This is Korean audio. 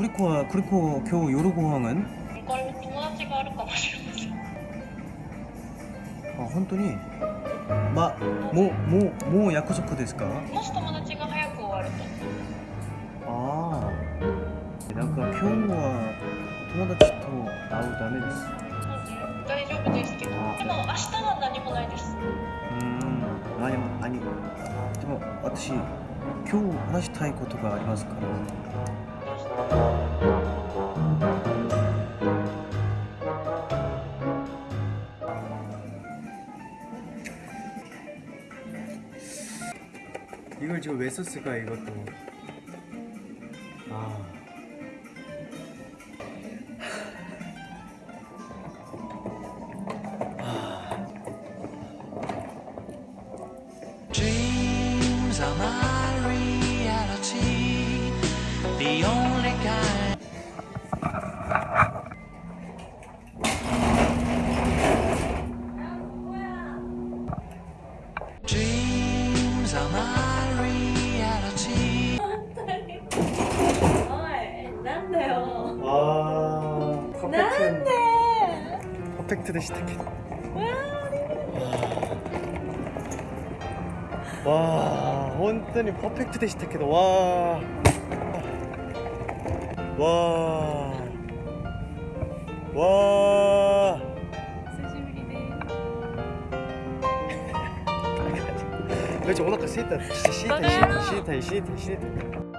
クリコはクリコ今日夜ご飯これ友達があるかもしれませんあ本当にまもうもうもう約束ですかもし友達が早く終わるとああなんか今日は友達と会うためです大丈夫ですけどでも明日は何もないですうーん何も何でも私今日話したいことがありますから 이걸 지금 왜 썼을까 이것도 아 Dreams are reality, the only kind. Dreams are my reality. おいなんだよ 아, 퍼펙트. 퍼펙트 대 시타켓. 와, 本当に 퍼펙트 대 시타켓. 와. 와. 와. 久しぶ 와. 와. 그렇지 오나카 시이타 시이타 시이타 시이타 시이타